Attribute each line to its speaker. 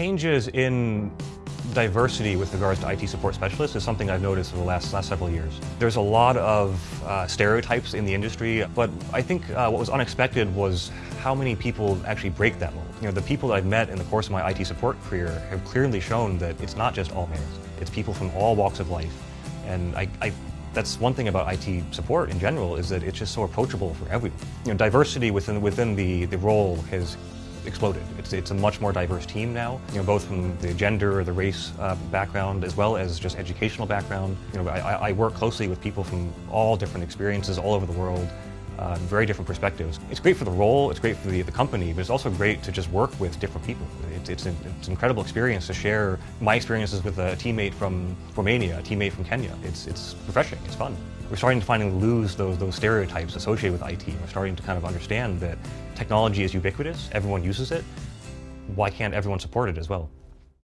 Speaker 1: changes in diversity with regards to IT support specialists is something I've noticed over the last, last several years. There's a lot of uh, stereotypes in the industry, but I think uh, what was unexpected was how many people actually break that mold. You know, the people that I've met in the course of my IT support career have clearly shown that it's not just all males. It's people from all walks of life. And I, I that's one thing about IT support in general is that it's just so approachable for everyone. You know, diversity within within the, the role has exploded. It's, it's a much more diverse team now, you know, both from the gender or the race uh, background as well as just educational background. You know, I, I work closely with people from all different experiences all over the world uh, very different perspectives. It's great for the role, it's great for the, the company, but it's also great to just work with different people. It's, it's, an, it's an incredible experience to share my experiences with a teammate from Romania, a teammate from Kenya. It's, it's refreshing, it's fun. We're starting to finally lose those, those stereotypes associated with IT. We're starting to kind of understand that technology is ubiquitous, everyone uses it. Why can't everyone support it as well?